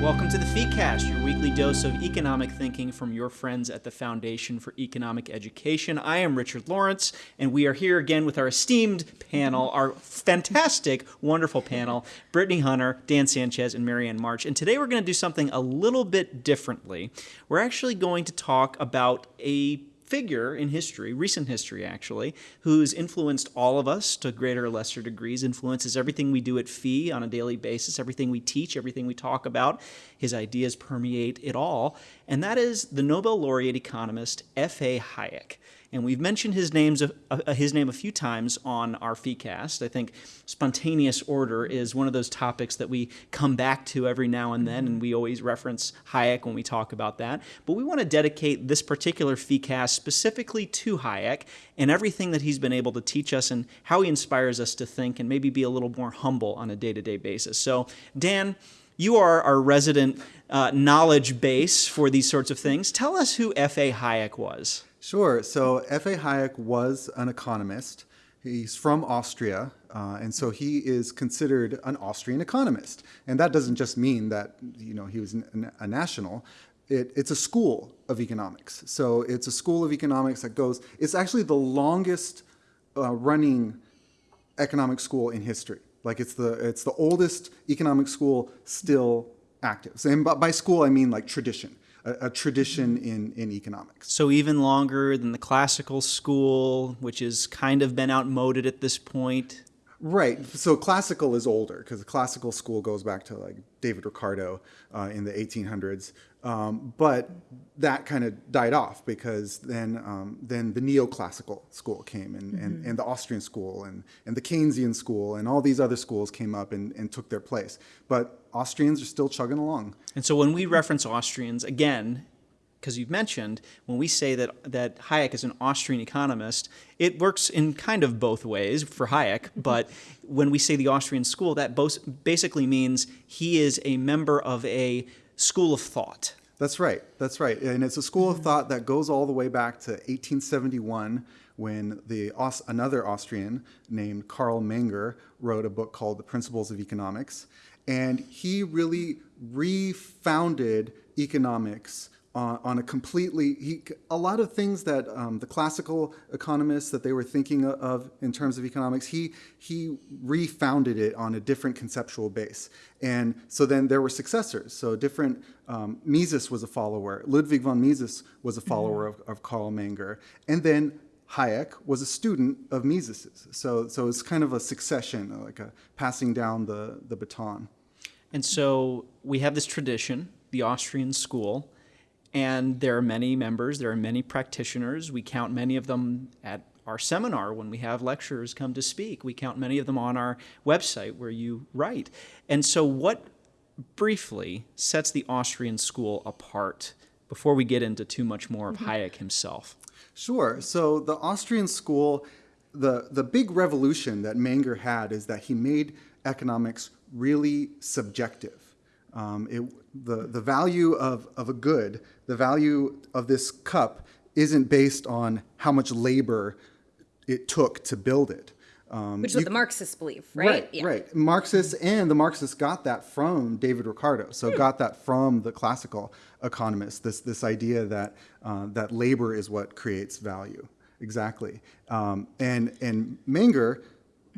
Welcome to the FeeCast, your weekly dose of economic thinking from your friends at the Foundation for Economic Education. I am Richard Lorenc, and we are here again with our esteemed panel, our fantastic, wonderful panel, Brittany Hunter, Dan Sanchez, and Marianne March. And today we're going to do something a little bit differently. We're actually going to talk about a figure in history, recent history actually, who's influenced all of us to greater or lesser degrees, influences everything we do at FEE on a daily basis, everything we teach, everything we talk about. His ideas permeate it all, and that is the Nobel laureate economist F.A. Hayek and we've mentioned his names uh, his name a few times on our FeeCast. I think spontaneous order is one of those topics that we come back to every now and then, and we always reference Hayek when we talk about that. But we want to dedicate this particular FeeCast specifically to Hayek and everything that he's been able to teach us and how he inspires us to think and maybe be a little more humble on a day-to-day basis. So, Dan, you are our resident uh, knowledge base for these sorts of things. Tell us who F.A. Hayek was. Sure. So F.A. Hayek was an economist. He's from Austria, uh, and so he is considered an Austrian economist. And that doesn't just mean that you know he was a national. It, it's a school of economics. So it's a school of economics that goes. It's actually the longest uh, running economic school in history. Like it's the it's the oldest economic school still active. And by school I mean like tradition a, a, tradition in, in economics. So even longer than the classical school, which has kind of been outmoded at this point. Right. So classical is older because the classical school goes back to like David Ricardo uh, in the 1800s. Um, but that kind of died off because then um, then the neoclassical school came and, mm-hmm. and, and the Austrian school and, and the Keynesian school and all these other schools came up and, and took their place. But Austrians are still chugging along. And so when we reference Austrians, again, because you've mentioned when we say that that Hayek is an Austrian economist, it works in kind of both ways for Hayek. Mm-hmm. But when we say the Austrian school, that basically means he is a member of a school of thought. That's right. That's right. And it's a school of thought that goes all the way back to 1871 when the another Austrian named Carl Menger wrote a book called The Principles of Economics. And he really refounded economics on, on a completely, he, a lot of things that um, the classical economists that they were thinking of in terms of economics, he, he refounded it on a different conceptual base. And so then there were successors. So different, um, Mises was a follower, Ludwig von Mises was a follower of, of Carl Menger. And then Hayek was a student of Mises's. So, so it's kind of a succession, like a passing down the, the baton. And so we have this tradition, the Austrian school, and there are many members, there are many practitioners. We count many of them at our seminar when we have lecturers come to speak. We count many of them on our website where you write. And so, what briefly sets the Austrian school apart before we get into too much more of mm-hmm. Hayek himself? Sure. So, the Austrian school, the, the big revolution that Menger had is that he made economics really subjective. Um, it, the, the value of, of a good, the value of this cup isn't based on how much labor it took to build it. Um, Which is what the Marxists believe, right? Right, yeah. right. Marxists and the Marxists got that from David Ricardo. So hmm. got that from the classical economists. This this idea that uh, that labor is what creates value. Exactly. Um, and and Menger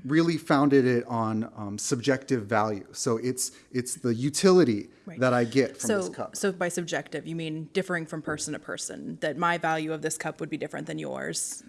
really founded it on um, subjective value. So it's it's the utility right. that I get from so, this cup. So by subjective, you mean differing from person to person. That my value of this cup would be different than yours.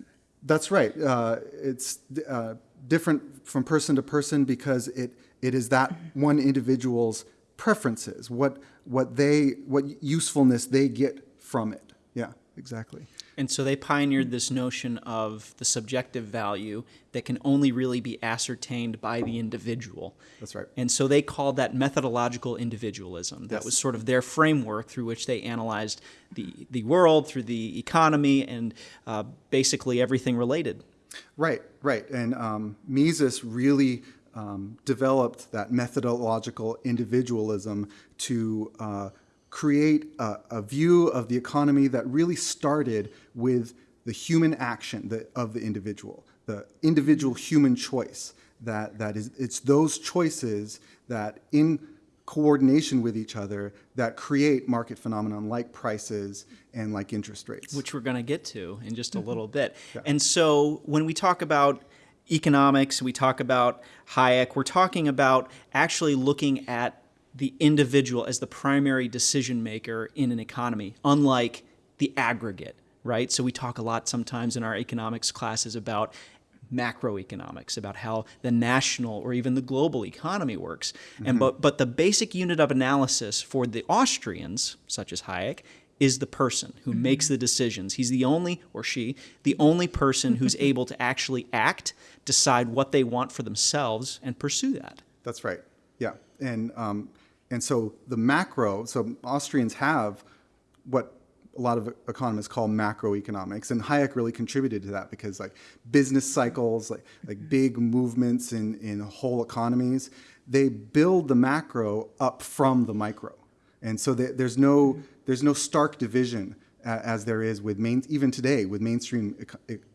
That's right. Uh, it's uh, different from person to person because it it is that one individual's preferences, what what they what usefulness they get from it. Yeah, exactly. And so they pioneered this notion of the subjective value that can only really be ascertained by the individual. That's right. And so they called that methodological individualism. That yes. was sort of their framework through which they analyzed the, the world, through the economy, and uh, basically everything related. Right, right. And um, Mises really um, developed that methodological individualism to uh, create a, a, view of the economy that really started with the human action the, of the individual. the individual human choice. That that is it's those choices that in coordination with each other that create market phenomenon like prices and like interest rates. which we're going to get to in just a mm-hmm. little bit. And so when we talk about economics, we talk about Hayek, we're talking about actually looking at the individual as the primary decision maker in an economy, unlike the aggregate, right? So we talk a lot sometimes in our economics classes about macroeconomics about how the national or even the global economy works and but but the basic unit of analysis for the Austrians such as Hayek is the person who makes the decisions. He's the only, or she, the only person who's able to actually act, decide what they want for themselves, and pursue that. That's right. Yeah, and um, and so the macro. So Austrians have what a lot of economists call macroeconomics, and Hayek really contributed to that because like business cycles, like like big movements in in whole economies, they build the macro up from the micro, and so there- there's no there's no stark division as there is with main even today with mainstream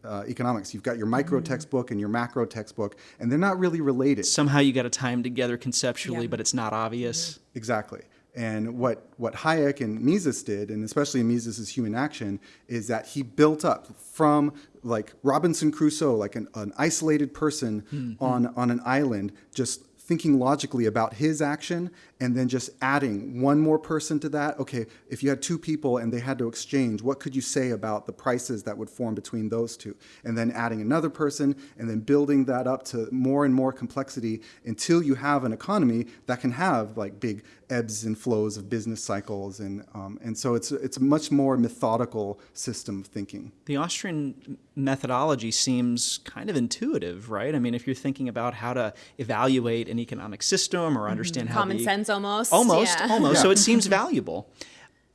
uh, economics. You've got your micro mm-hmm. textbook and your macro textbook, and they're not really related. Somehow you got to tie them together conceptually, Yeah. but it's not obvious. Mm-hmm. Exactly. And what, what Hayek and Mises did, and especially Mises' human action, is that he built up from like Robinson Crusoe, like an, an isolated person hmm. on, on an island, just thinking logically about his action and then just adding one more person to that. Okay, if you had two people and they had to exchange, what could you say about the prices that would form between those two? And then adding another person and then building that up to more and more complexity until you have an economy that can have like big ebbs and flows of business cycles. And, um, and so it's, it's a much more methodical system of thinking. The Austrian methodology seems kind of intuitive, right? I mean, if you're thinking about how to evaluate an economic system or understand how Common the, sense almost. Almost, Yeah. almost. So it seems valuable.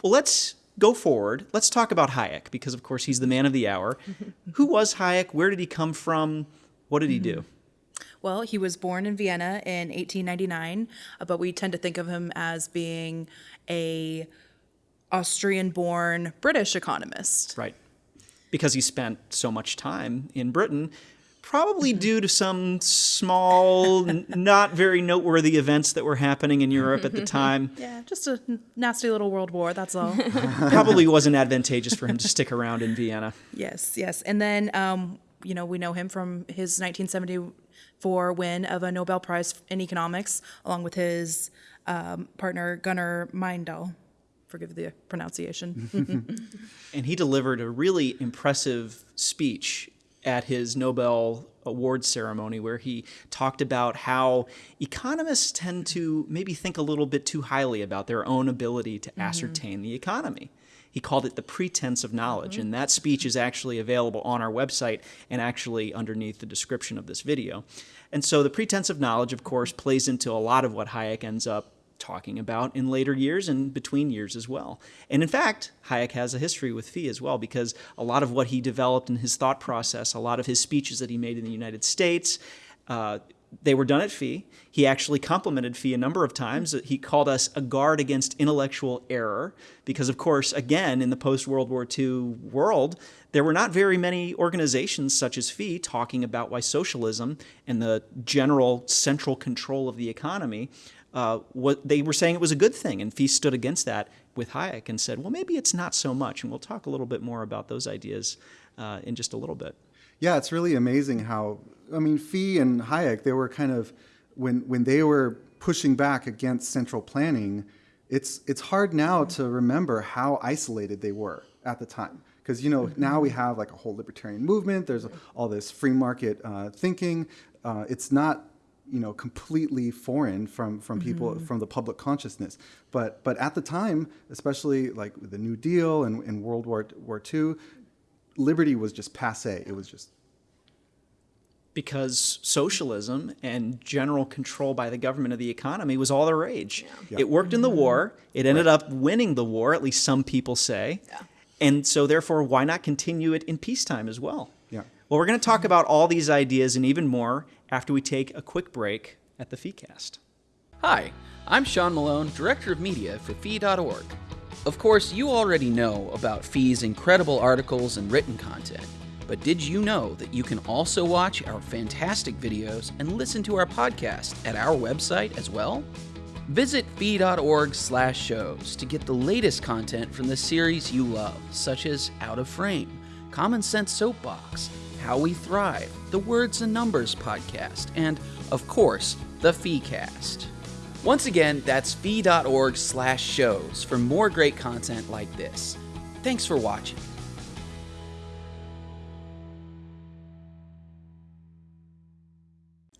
Well, let's go forward. Let's talk about Hayek because, of course, he's the man of the hour. Who was Hayek? Where did he come from? What did he do? Well, he was born in Vienna in 1899, uh, but we tend to think of him as being a Austrian-born British economist. Right. Because he spent so much time in Britain, probably due to some small, not very noteworthy events that were happening in Europe at the time. Yeah, just a nasty little world war, that's all. Probably wasn't advantageous for him to stick around in Vienna. yes, yes. And then, um, you know, we know him from his 1974 win of a Nobel Prize in economics, along with his um, partner Gunnar Myrdal. Forgive the pronunciation. And he delivered a really impressive speech at his Nobel Award ceremony where he talked about how economists tend to maybe think a little bit too highly about their own ability to mm-hmm. ascertain the economy. He called it the pretense of knowledge, mm-hmm. and that speech is actually available on our website and actually underneath the description of this video. And so the pretense of knowledge, of course, plays into a lot of what Hayek ends up talking about in later years and between years as well. And in fact, Hayek has a history with Fee as well because a lot of what he developed in his thought process, a lot of his speeches that he made in the United States, uh, they were done at Fee. He actually complimented Fee a number of times. He called us a guard against intellectual error because, of course, again, in the post World War II world, there were not very many organizations such as Fee talking about why socialism and the general central control of the economy uh, what they were saying it was a good thing, and Fee stood against that with Hayek and said, "Well, maybe it's not so much." And we'll talk a little bit more about those ideas uh, in just a little bit. Yeah, it's really amazing how I mean Fee and Hayek they were kind of when when they were pushing back against central planning, it's it's hard now to remember how isolated they were at the time because you know now we have like a whole libertarian movement. There's all this free market uh, thinking. Uh, it's not you know completely foreign from from people mm-hmm. from the public consciousness but but at the time especially like with the new deal and, and world war war ii liberty was just passe it was just because socialism and general control by the government of the economy was all the rage. Yeah. It worked in the war. It ended up winning the war, at least some people say. And so, therefore, why not continue it in peacetime as well? Well, we're going to talk about all these ideas and even more after we take a quick break at the FeeCast. Hi, I'm Sean Malone, Director of Media for Fee.org. Of course, you already know about Fee's incredible articles and written content, But did you know that you can also watch our fantastic videos and listen to our podcast at our website as well? Visit fee.org slash shows to get the latest content from the series you love, such as Out of Frame, Common Sense Soapbox, How We Thrive, the Words and Numbers podcast, and of course, the FeeCast. Once again, that's fee.org slash shows for more great content like this. Thanks for watching.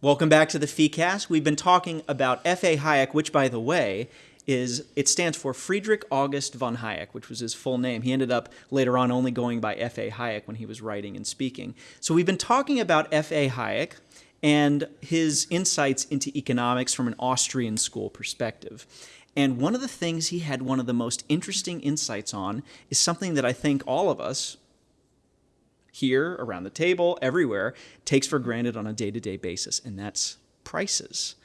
Welcome back to the FeeCast. We've been talking about F.A. Hayek, which, by the way, is it stands for Friedrich August von Hayek, which was his full name. He ended up later on only going by F.A. Hayek when he was writing and speaking. So we've been talking about F.A. Hayek and his insights into economics from an Austrian school perspective. And one of the things he had one of the most interesting insights on is something that I think all of us, here, around the table, everywhere, takes for granted on a day to day basis, and that's prices.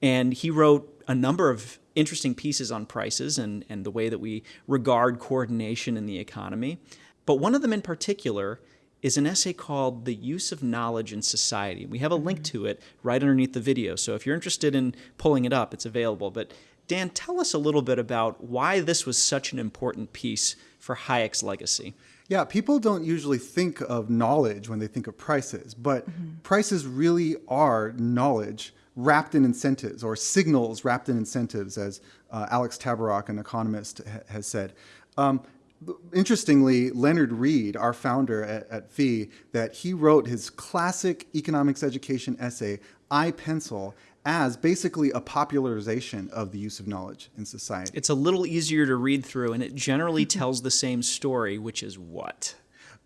And he wrote a number of interesting pieces on prices and, and the way that we regard coordination in the economy. But one of them in particular is an essay called The Use of Knowledge in Society. We have a link mm-hmm. to it right underneath the video, so if you're interested in pulling it up, it's available. But Dan, tell us a little bit about why this was such an important piece for Hayek's legacy. Yeah, people don't usually think of knowledge when they think of prices, but mm-hmm. prices really are knowledge wrapped in incentives or signals wrapped in incentives, as uh, Alex Tabarrok, an economist, ha has said. Um, interestingly, Leonard Read, our founder at, at FEE, that he wrote his classic economics education essay, I Pencil, as basically a popularization of the use of knowledge in society. It's a little easier to read through, and it generally tells the same story, which is what?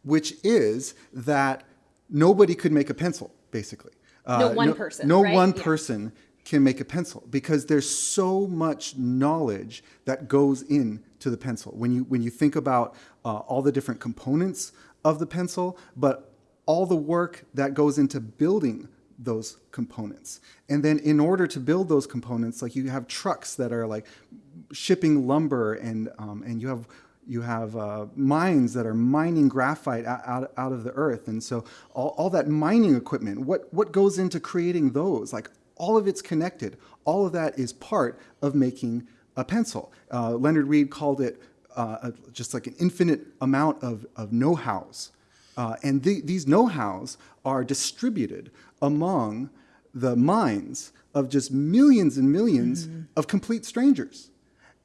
Which is that nobody could make a pencil, basically. No one person, No right? one Yeah. person can make a pencil because there's so much knowledge that goes into the pencil. When you when you think about uh, all the different components of the pencil, but all the work that goes into building those components. And then in order to build those components, like you have trucks that are like shipping lumber and um, and you have you have uh, mines that are mining graphite out, out, of the earth. And so all, all that mining equipment, what, what goes into creating those? Like all of it's connected. All of that is part of making a pencil. Uh, Leonard Read called it uh, just like an infinite amount of, of know-hows. Uh, and the, these know-hows are distributed among the minds of just millions and 1000000s of complete strangers.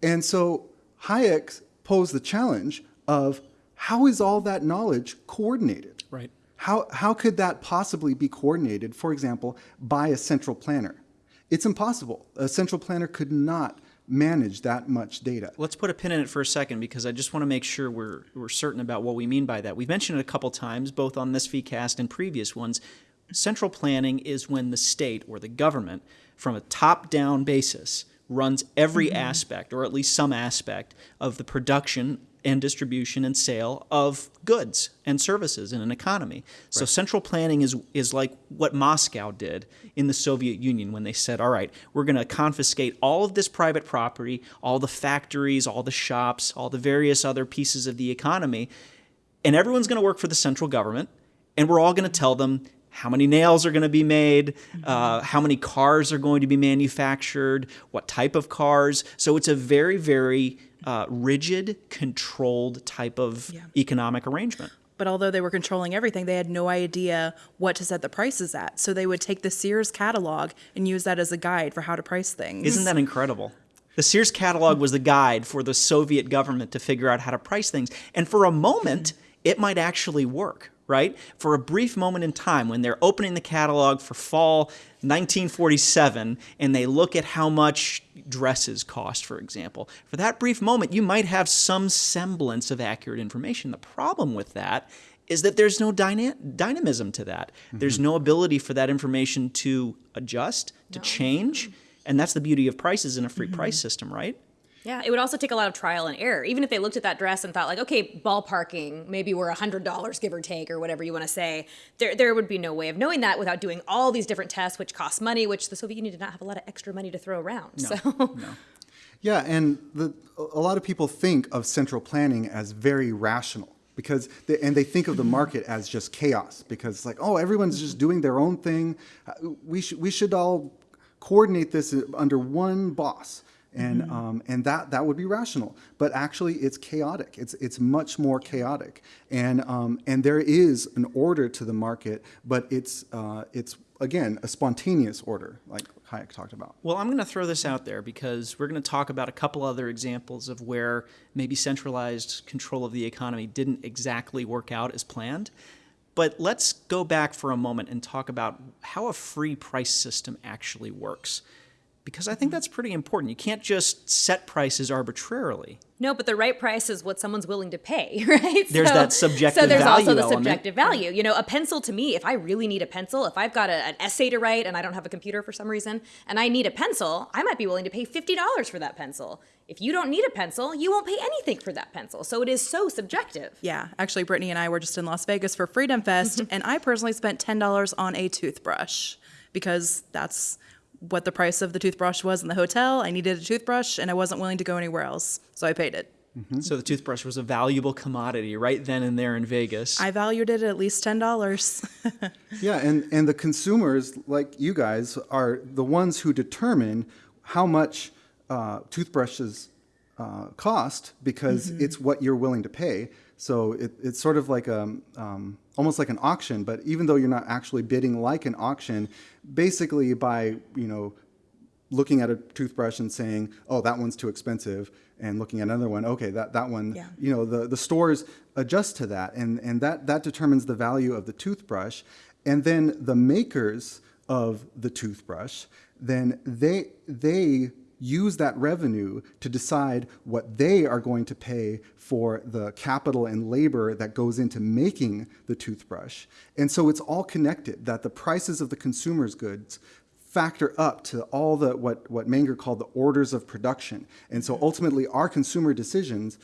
And so Hayek posed the challenge of how is all that knowledge coordinated? Right. How, how could that possibly be coordinated, for example, by a central planner? It's impossible. A central planner could not manage that much data. Let's put a pin in it for a second because I just want to make sure we're, we're certain about what we mean by that. We've mentioned it a couple times, both on this FeeCast and previous ones. Central planning is when the state or the government, from a top down basis, runs every mm-hmm. aspect, or at least some aspect, of the production and distribution and sale of goods and services in an economy. So central planning is is like what Moscow did in the Soviet Union when they said, "All right, we're going to confiscate all of this private property, all the factories, all the shops, all the various other pieces of the economy, and everyone's going to work for the central government, and we're all going to tell them how many nails are going to be made, uh, how many cars are going to be manufactured, what type of cars. So it's a very, very uh, rigid, controlled type of Yeah. economic arrangement. But although they were controlling everything, they had no idea what to set the prices at. So they would take the Sears catalog and use that as a guide for how to price things. Isn't that incredible? The Sears catalog was the guide for the Soviet government to figure out how to price things. And for a moment, it might actually work, right? For a brief moment in time, when they're opening the catalog for fall 1947 and they look at how much dresses cost, for example, for that brief moment, you might have some semblance of accurate information. The problem with that is that there's no dyna- dynamism to that. Mm-hmm. There's no ability for that information to adjust, to change. And that's the beauty of prices in a free mm-hmm. price system, right? Yeah, it would also take a lot of trial and error. Even if they looked at that dress and thought like, okay, ballparking, maybe we're hundred dollars give or take, or whatever you want to say. There, there would be no way of knowing that without doing all these different tests, which cost money, which the Soviet Union did not have a lot of extra money to throw around. so, Yeah, and the, a lot of people think of central planning as very rational. because they, and they think of the market as just chaos because it's like oh everyone's just doing their own thing Uh, we should we should all coordinate this under one boss and um, and that that would be rational. But actually it's chaotic. It's it's much more chaotic. And um, and there is an order to the market but it's uh, it's again a spontaneous order like Hayek talked about. Well, I'm going to throw this out there because we're going to talk about a couple other examples of where maybe centralized control of the economy didn't exactly work out as planned. But let's go back for a moment and talk about how a free price system actually works. Because I think that's pretty important. You can't just set prices arbitrarily. No, but the right price is what someone's willing to pay, right? There's that subjective value. So there's also the element. subjective value. You know, a pencil to me, if I really need a pencil, if I've got a, an essay to write and I don't have a computer for some reason, and I need a pencil, I might be willing to pay fifty dollars for that pencil. If you don't need a pencil, you won't pay anything for that pencil. So it is so subjective. Yeah, actually, Brittany and I were just in Las Vegas for Freedom Fest, and I personally spent ten dollars on a toothbrush because that's what the price of the toothbrush was in the hotel. I needed a toothbrush, and I wasn't willing to go anywhere else, so I paid it. So the toothbrush was a valuable commodity right then and there in Vegas. I valued it at at least ten dollars. Yeah, and, and the consumers, like you guys, are the ones who determine how much uh, toothbrushes uh, cost because it's what you're willing to pay. So it, it's sort of like a, um, almost like an auction, but even though you're not actually bidding like an auction, basically by, you know, looking at a toothbrush and saying, "Oh, that one's too expensive," and looking at another one, okay, that that one, Yeah. you know, the the stores adjust to that, and and that that determines the value of the toothbrush, and then the makers of the toothbrush, then they they use that revenue to decide what they are going to pay for the capital and labor that goes into making the toothbrush. And so it's all connected that the prices of the consumer's goods factor up to all the what what Menger called the orders of production. And so ultimately our consumer decisions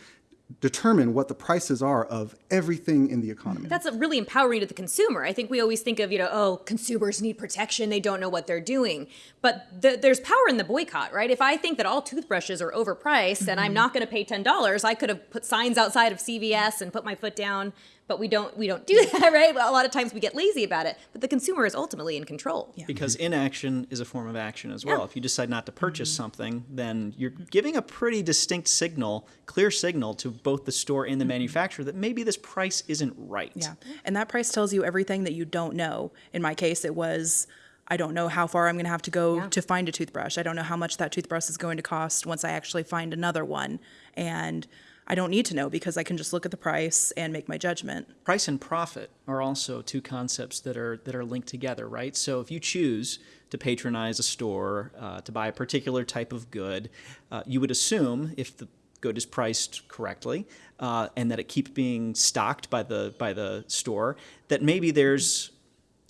determine what the prices are of everything in the economy. That's really empowering to the consumer. I think we always think of, you know, oh, consumers need protection. They don't know what they're doing. But th- there's power in the boycott, right? If I think that all toothbrushes are overpriced and I'm mm-hmm. not going to pay $10, I could have put signs outside of CVS and put my foot down. But we don't we don't do that, right? Well, a lot of times we get lazy about it. But the consumer is ultimately in control. Yeah. because inaction is a form of action as well. Yeah. If you decide not to purchase mm-hmm. something, then you're giving a pretty distinct signal, clear signal to both the store and the mm-hmm. manufacturer that maybe this price isn't right. Yeah. And that price tells you everything that you don't know. In my case, it was I don't know how far I'm going to have to go Yeah. to find a toothbrush. I don't know how much that toothbrush is going to cost once I actually find another one. And I don't need to know because I can just look at the price and make my judgment. Price and profit are also two concepts that are that are linked together, right? So if you choose to patronize a store uh, to buy a particular type of good, uh, you would assume if the good is priced correctly uh, and that it keeps being stocked by the by the store, that maybe there's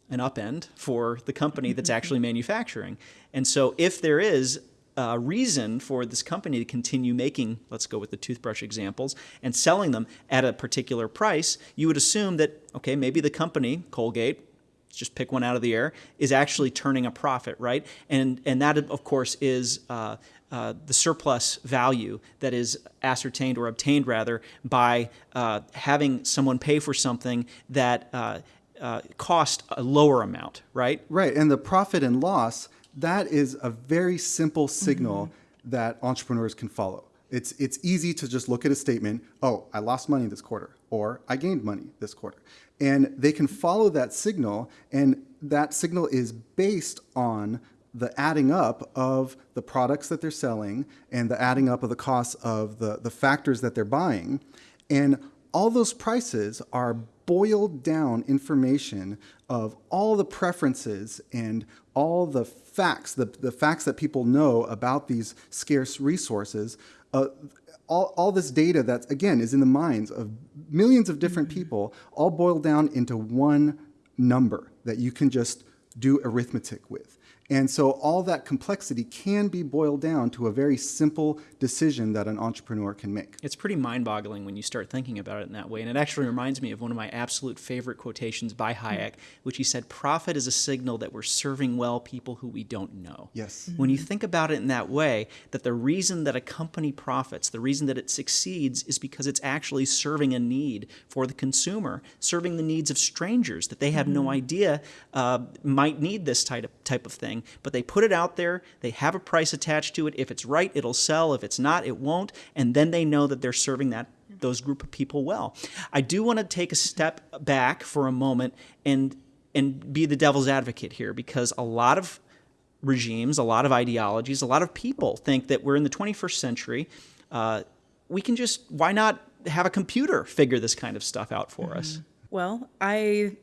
an upend for the company that's actually manufacturing. And so if there is a reason for this company to continue making, let's go with the toothbrush examples, and selling them at a particular price, you would assume that, okay, maybe the company, Colgate, just pick one out of the air, is actually turning a profit, right? And, and that, of course, is uh, uh, the surplus value that is ascertained or obtained, rather, by uh, having someone pay for something that uh, uh, cost a lower amount, right? Right, and the profit and loss, that is a very simple signal that entrepreneurs can follow. It's, it's easy to just look at a statement, oh, I lost money this quarter, or I gained money this quarter. And they can follow that signal, and that signal is based on the adding up of the products that they're selling and the adding up of the costs of the, the factors that they're buying. And all those prices are boiled down information of all the preferences and all the facts, the, the facts that people know about these scarce resources. Uh, all, all this data that, again, is in the minds of millions of different people, all boiled down into one number that you can just do arithmetic with. And so all that complexity can be boiled down to a very simple decision that an entrepreneur can make. It's pretty mind boggling when you start thinking about it in that way. And it actually reminds me of one of my absolute favorite quotations by hmm. Hayek, which he said, Profit is a signal that we're serving well people who we don't know. Yes. When you hmm. think about it in that way, that the reason that a company profits, the reason that it succeeds, is because it's actually serving a need for the consumer, serving the needs of strangers that they have no hmm. idea uh, might need this type of, type of thing. But they put it out there, they have a price attached to it. If it's right, it'll sell. If it's not, it won't. And then they know that they're serving that those group of people well. I do want to take a step back for a moment and and be the devil's advocate here because a lot of regimes, a lot of ideologies, a lot of people think that we're in the 21st century. Uh, we can just why not have a computer figure this kind of stuff out for us? Well, I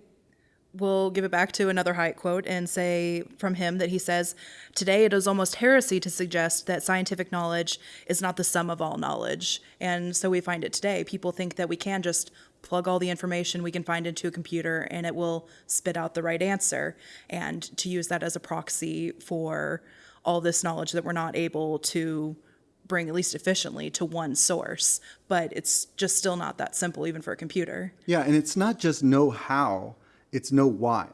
will give it back to another Hayek quote and say from him that he says, Today it is almost heresy to suggest that scientific knowledge is not the sum of all knowledge. And so we find it today. People think that we can just plug all the information we can find into a computer and it will spit out the right answer. And to use that as a proxy for all this knowledge that we're not able to bring at least efficiently to one source. But it's just still not that simple, even for a computer. Yeah, and it's not just know how, it's know why.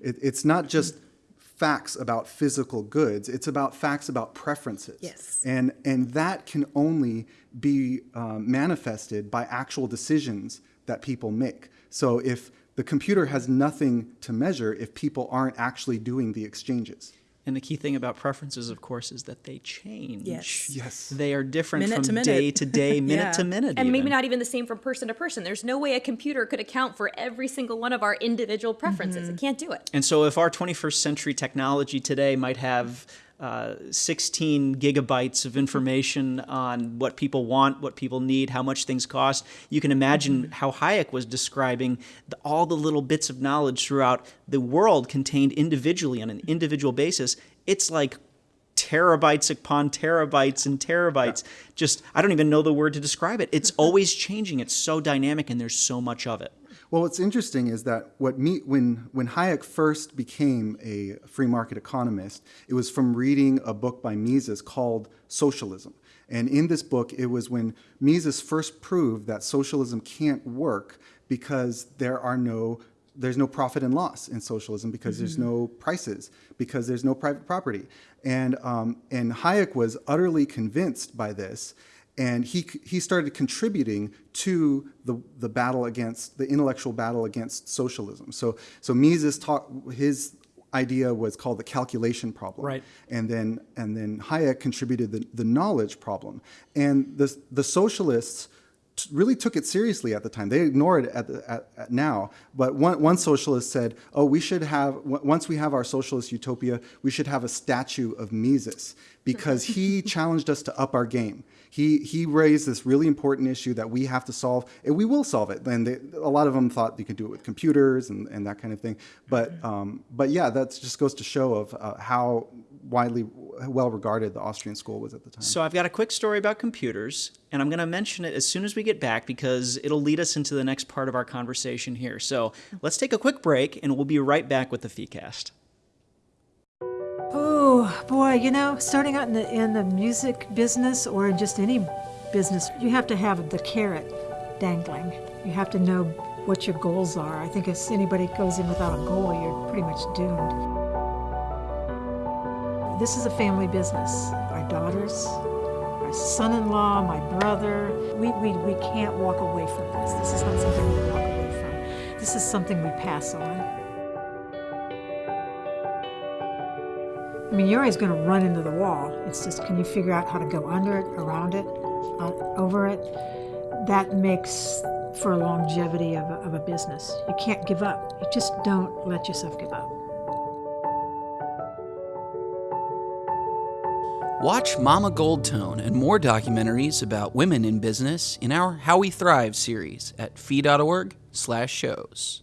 It, it's not just facts about physical goods, it's about facts about preferences. Yes. And, and that can only be um, manifested by actual decisions that people make. So if the computer has nothing to measure if people aren't actually doing the exchanges. And the key thing about preferences, of course, is that they change. Yes. Yes. They are different Minute from to day to day, minute Yeah. to minute. and maybe not even the same from person to person. There's no way a computer could account for every single one of our individual preferences. It mm-hmm. can't do it. And so, if our 21st century technology today might have uh, 16 gigabytes of information on what people want, what people need, how much things cost, you can imagine how Hayek was describing the, all the little bits of knowledge throughout the world contained individually on an individual basis. It's like terabytes upon terabytes and terabytes. Just, I don't even know the word to describe it. It's always changing. It's so dynamic, and there's so much of it. Well, what's interesting is that what me, when, when Hayek first became a free market economist, it was from reading a book by Mises called Socialism. And in this book, it was when Mises first proved that socialism can't work because there are no there's no profit and loss in socialism because there's no prices because there's no private property and um, and Hayek was utterly convinced by this and he he started contributing to the the battle against the intellectual battle against socialism. So so Mises taught his idea was called the calculation problem, Right. And then and then Hayek contributed the, the knowledge problem, and the the socialists really took it seriously at the time. They ignore it at, the, at, at now. But one, one socialist said, "Oh, we should have w- once we have our socialist utopia, we should have a statue of Mises because he challenged us to up our game. He he raised this really important issue that we have to solve, and we will solve it. And they, a lot of them thought you could do it with computers and, and that kind of thing. But um, but yeah, that just goes to show of uh, how widely well regarded the Austrian school was at the time. So I've got a quick story about computers, and I'm going to mention it as soon as we get back because it'll lead us into the next part of our conversation here. So let's take a quick break, and we'll be right back with the FeeCast. Oh boy, you know, starting out in the in the music business or in just any business, you have to have the carrot dangling. You have to know what your goals are. I think if anybody goes in without a goal, you're pretty much doomed. This is a family business. Our daughters, my son-in-law, my brother, we, we, we can't walk away from this. This is not something we walk away from. This is something we pass on. I mean, you're always going to run into the wall. It's just, can you figure out how to go under it, around it, uh, over it? That makes for longevity of a, of a business. You can't give up. You just don't let yourself give up. Watch Mama Goldtone and more documentaries about women in business in our How We Thrive series at fee.org/shows.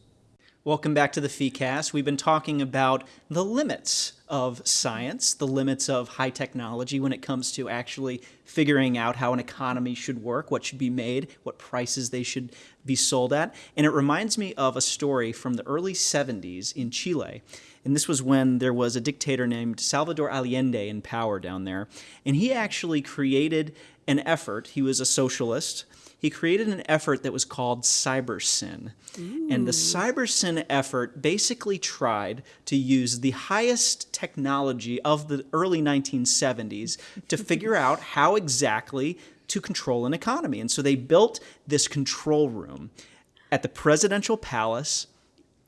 Welcome back to the FeeCast. We've been talking about the limits of science, the limits of high technology when it comes to actually figuring out how an economy should work, what should be made, what prices they should be sold at. And it reminds me of a story from the early 70s in Chile. And this was when there was a dictator named Salvador Allende in power down there. And he actually created an effort, he was a socialist he created an effort that was called CyberSyn. And the CyberSyn effort basically tried to use the highest technology of the early 1970s to figure out how exactly to control an economy. And so they built this control room at the presidential palace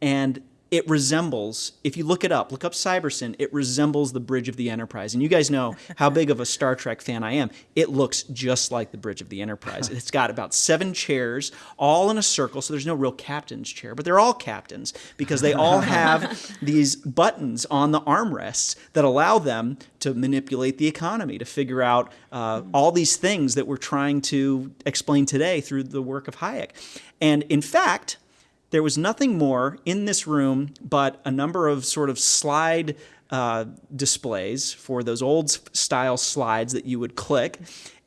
and it resembles, if you look it up, look up Cybersyn, it resembles the Bridge of the Enterprise. And you guys know how big of a Star Trek fan I am. It looks just like the Bridge of the Enterprise. It's got about seven chairs, all in a circle, so there's no real captain's chair, but they're all captains because they all have these buttons on the armrests that allow them to manipulate the economy, to figure out uh, all these things that we're trying to explain today through the work of Hayek. And in fact, there was nothing more in this room but a number of sort of slide uh, displays for those old style slides that you would click.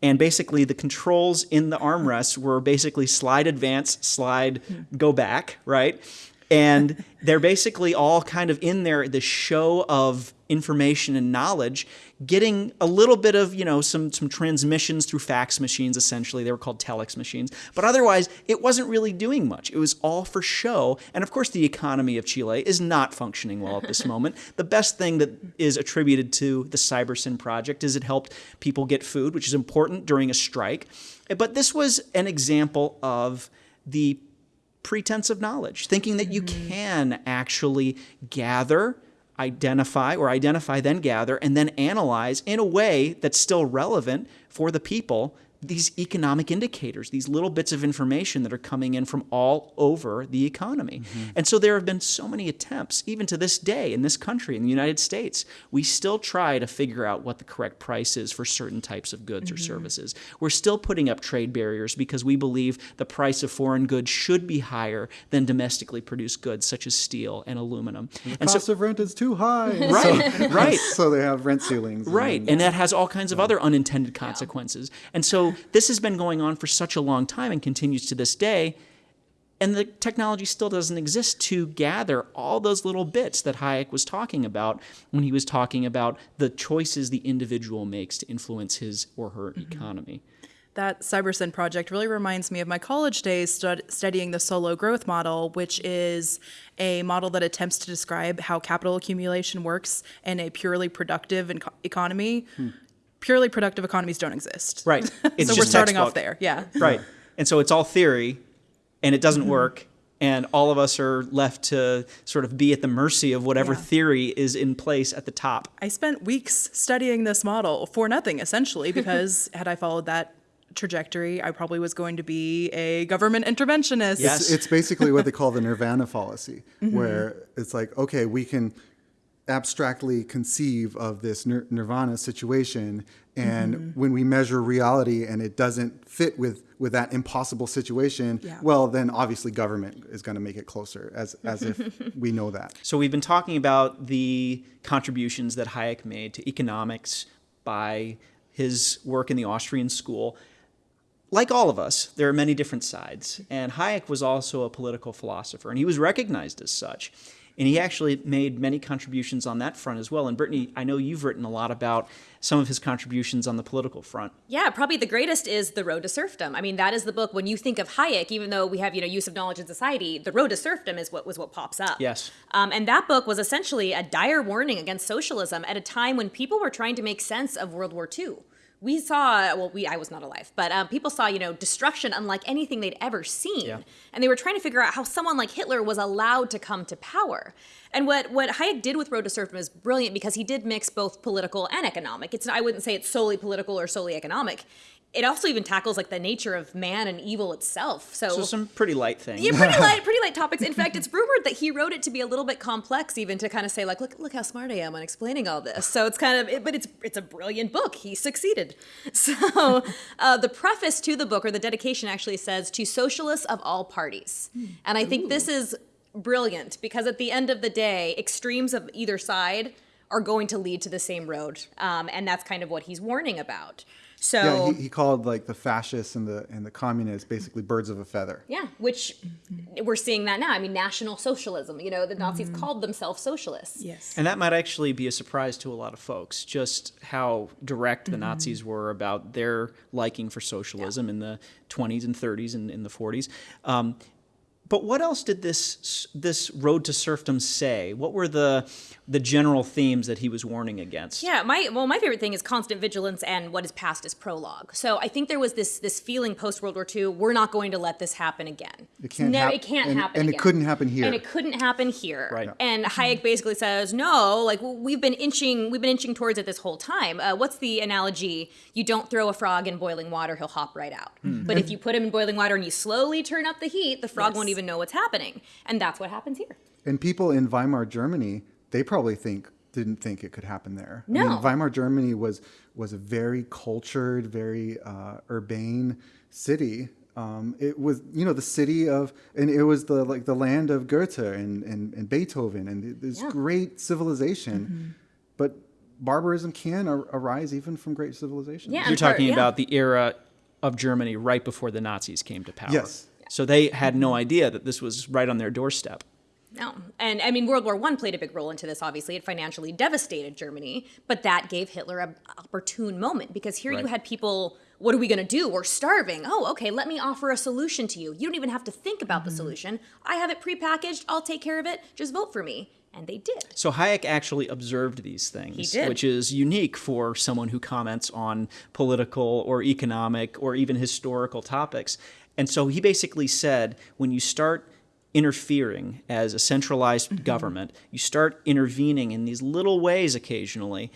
And basically, the controls in the armrests were basically slide advance, slide go back, right? And they're basically all kind of in there, the show of information and knowledge getting a little bit of you know some some transmissions through fax machines essentially. They were called telex machines. But otherwise it wasn't really doing much. It was all for show. And of course the economy of chile is not functioning well at this moment. The best thing that is attributed to the cybersyn project is it helped people get food which is important during a strike. But this was an example of the pretense of knowledge thinking that you mm-hmm. can actually gather identify or identify then gather and then analyze in a way that's still relevant for the people these economic indicators, these little bits of information that are coming in from all over the economy. Mm-hmm. And so there have been so many attempts, even to this day in this country, in the United States, we still try to figure out what the correct price is for certain types of goods mm-hmm. or services. We're still putting up trade barriers because we believe the price of foreign goods should be higher than domestically produced goods such as steel and aluminum. And The and cost so, of rent is too high. Right, so, right. So they have rent ceilings. Right, and, and that has all kinds of other unintended consequences. Yeah. And so this has been going on for such a long time and continues to this day. And the technology still doesn't exist to gather all those little bits that Hayek was talking about when he was talking about the choices the individual makes to influence his or her mm-hmm. economy. That Cybersyn project really reminds me of my college days stud- studying the Solow growth model, which is a model that attempts to describe how capital accumulation works in a purely productive economy. Hmm purely productive economies don't exist. Right. It's so we're starting textbook. off there. Yeah. Right. And so it's all theory and it doesn't mm-hmm. work. And all of us are left to sort of be at the mercy of whatever yeah. theory is in place at the top. I spent weeks studying this model for nothing, essentially, because had I followed that trajectory, I probably was going to be a government interventionist. Yes. It's, it's basically what they call the nirvana fallacy, mm-hmm. where it's like, okay, we can abstractly conceive of this nir- nirvana situation and mm-hmm. when we measure reality and it doesn't fit with with that impossible situation yeah. well then obviously government is going to make it closer as as if we know that so we've been talking about the contributions that hayek made to economics by his work in the austrian school like all of us, there are many different sides. And Hayek was also a political philosopher, and he was recognized as such. And he actually made many contributions on that front as well. And Brittany, I know you've written a lot about some of his contributions on the political front. Yeah, probably the greatest is The Road to Serfdom. I mean, that is the book when you think of Hayek, even though we have, you know, use of knowledge in society, The Road to Serfdom is what was what pops up. Yes. Um, and that book was essentially a dire warning against socialism at a time when people were trying to make sense of World War II we saw well we i was not alive but um, people saw you know destruction unlike anything they'd ever seen. Yeah. and they were trying to figure out how someone like hitler was allowed to come to power. And what what hayek did with road to serfdom is brilliant because he did mix both political and economic. It's i wouldn't say it's solely political or solely economic it also even tackles like the nature of man and evil itself. So, so some pretty light things. Yeah, pretty light, pretty light topics. In fact, it's rumored that he wrote it to be a little bit complex, even to kind of say like, look, look how smart I am on explaining all this. So it's kind of, but it's it's a brilliant book. He succeeded. So uh, the preface to the book or the dedication actually says to socialists of all parties, and I think Ooh. this is brilliant because at the end of the day, extremes of either side are going to lead to the same road, um, and that's kind of what he's warning about. So Yeah, he, he called like the fascists and the and the communists basically birds of a feather. Yeah, which we're seeing that now. I mean, National Socialism. You know, the Nazis called themselves socialists. Yes. And that might actually be a surprise to a lot of folks, just how direct the Nazis were about their liking for socialism in the 20s and 30s and in the 40s. Um, but what else did this this road to serfdom say? What were the the general themes that he was warning against? Yeah, my well, my favorite thing is constant vigilance and what is past is prologue. So I think there was this this feeling post World War II, we're not going to let this happen again. It can't no, hap- it can't and- happen and it couldn't happen here. And it couldn't happen here. Right. And Hayek basically says, no, like we've been inching, we've been inching towards it this whole time. Uh, what's the analogy? You don't throw a frog in boiling water; he'll hop right out. Hmm. But if you put him in boiling water and you slowly turn up the heat, the frog Yes. won't even know what's happening. And that's what happens here. And people in Weimar Germany, they probably think didn't think it could happen there. I No. mean, Weimar Germany was was a very cultured, very uh, urbane city. Um, it was, you know, the city of, and it was the like the land of Goethe and and, and Beethoven and this Yeah. great civilization. But barbarism can ar- arise even from great civilization. Yeah. You're and part- talking yeah. about the era of Germany right before the Nazis came to power. Yes. So they had no idea that this was right on their doorstep. No, and I mean World War One played a big role into this. Obviously, it financially devastated Germany, but that gave Hitler an opportune moment because here you had people. What are we going to do? We're starving. Oh, okay. Let me offer a solution to you. You don't even have to think about the mm-hmm. solution. I have it prepackaged. I'll take care of it. Just vote for me. And they did. So Hayek actually observed these things, which is unique for someone who comments on political or economic or even historical topics. And so he basically said when you start interfering as a centralized mm-hmm. government, you start intervening in these little ways occasionally,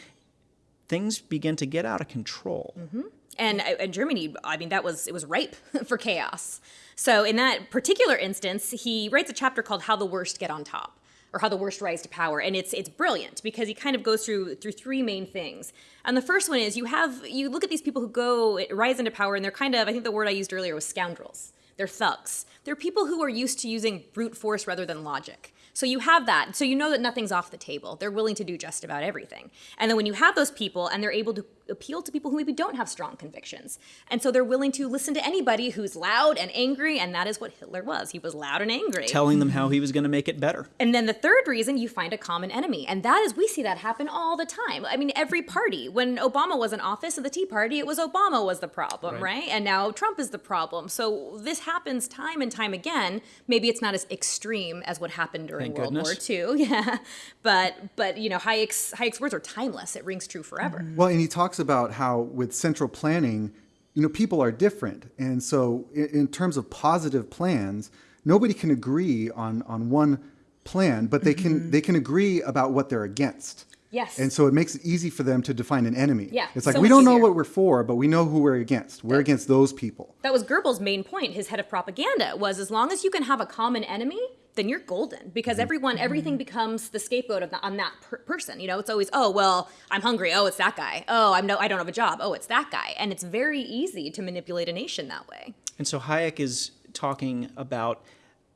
things begin to get out of control. Mm-hmm. and uh, and Germany, I mean, that was it was ripe for chaos. So in that particular instance, he writes a chapter called "How the Worst Get on Top." Or how the worst rise to power, and it's it's brilliant because he kind of goes through through three main things. And the first one is you have you look at these people who go rise into power, and they're kind of I think the word I used earlier was scoundrels. They're thugs. They're people who are used to using brute force rather than logic. So you have that. So you know that nothing's off the table. They're willing to do just about everything. And then when you have those people and they're able to appeal to people who maybe don't have strong convictions. And so they're willing to listen to anybody who's loud and angry. And that is what Hitler was. He was loud and angry. Telling them how he was going to make it better. And then the third reason, you find a common enemy. And that is, we see that happen all the time. I mean, every party, when Obama was in office of the Tea Party, it was Obama was the problem, right? And now Trump is the problem. So this happens time and time again. Maybe it's not as extreme as what happened during Thank World goodness. War II. Yeah. But, but you know, Hayek's, Hayek's words are timeless. It rings true forever. Well, and he talks about how with central planning, you know, people are different, and so in, in terms of positive plans, nobody can agree on on one plan, but they can mm-hmm. they can agree about what they're against. Yes. And so it makes it easy for them to define an enemy. Yeah, It's like so we don't know what we're for, but we know who we're against. We're against those people. That was Goebbels' main point. His head of propaganda was as long as you can have a common enemy, then you're golden because mm-hmm. everyone, everything mm-hmm. becomes the scapegoat of the, on that per- person. You know, it's always, oh well, I'm hungry. Oh, it's that guy. Oh, I'm no, I don't have a job. Oh, it's that guy. And it's very easy to manipulate a nation that way. And so Hayek is talking about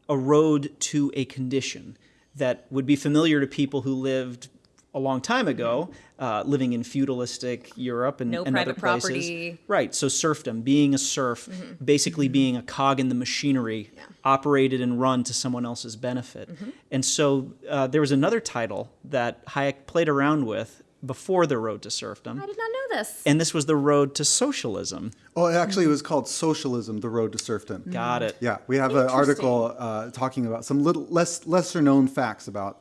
a road to a condition that would be familiar to people who lived a long time ago, uh, living in feudalistic Europe and, No and other private places. property. Right. So serfdom, being a serf, basically being a cog in the machinery, operated and run to someone else's benefit. And so uh, there was another title that Hayek played around with before the road to serfdom. I did not know this. And this was the road to socialism. Oh, actually, it was called Socialism: The Road to Serfdom. Got it. Yeah, we have an article uh, talking about some little less lesser known facts about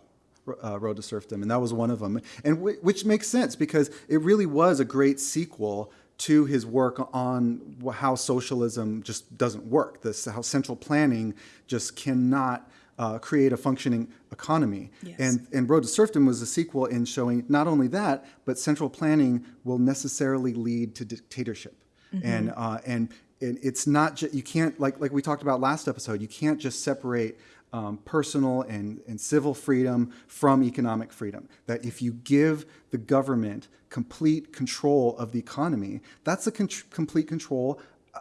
uh, Road to Serfdom, and that was one of them, and w- which makes sense because it really was a great sequel to his work on how socialism just doesn't work. This how central planning just cannot. Uh, create a functioning economy, Yes. and and Road to Serfdom was a sequel in showing not only that, but central planning will necessarily lead to dictatorship, and uh, and and it's not just you can't like like we talked about last episode. You can't just separate um, personal and and civil freedom from economic freedom. That if you give the government complete control of the economy, that's a con- complete control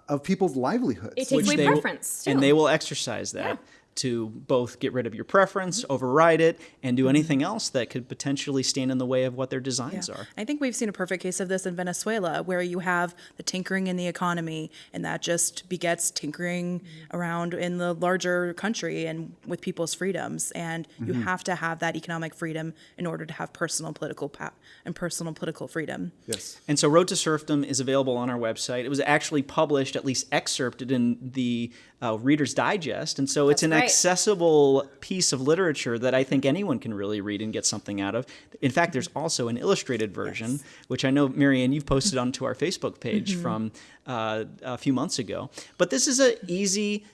of people's livelihoods. It takes away they will- preference. too. and they will exercise that to both get rid of your preference, mm-hmm. override it, and do mm-hmm. anything else that could potentially stand in the way of what their designs are. I think we've seen a perfect case of this in Venezuela, where you have the tinkering in the economy, and that just begets tinkering mm-hmm. around in the larger country and with people's freedoms. And you have to have that economic freedom in order to have personal political pa- and personal political freedom. Yes. And so Road to Serfdom is available on our website. It was actually published, at least excerpted in the uh, Reader's Digest. And so it's That's an great. Accessible piece of literature that I think anyone can really read and get something out of. In fact, there's also an illustrated version, which I know, Marianne, you've posted onto our Facebook page from uh, a few months ago. But this is an easy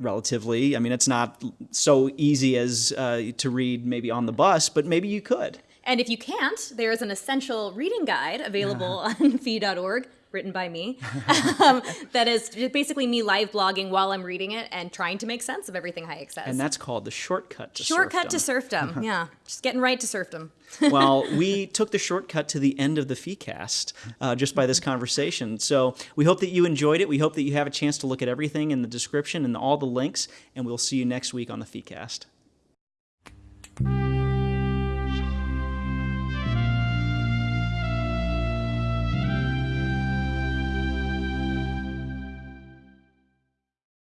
relatively. I mean, it's not so easy as uh, to read maybe on the bus, but maybe you could. And if you can't, there is an essential reading guide available on fee.org, written by me, um, that is basically me live blogging while I'm reading it and trying to make sense of everything Hayek says. And that's called the shortcut to Shortcut to serfdom. serfdom. yeah, just getting right to serfdom. well, we took the shortcut to the end of the FeeCast uh, just by this conversation. So we hope that you enjoyed it. We hope that you have a chance to look at everything in the description and all the links, and we'll see you next week on the FeeCast.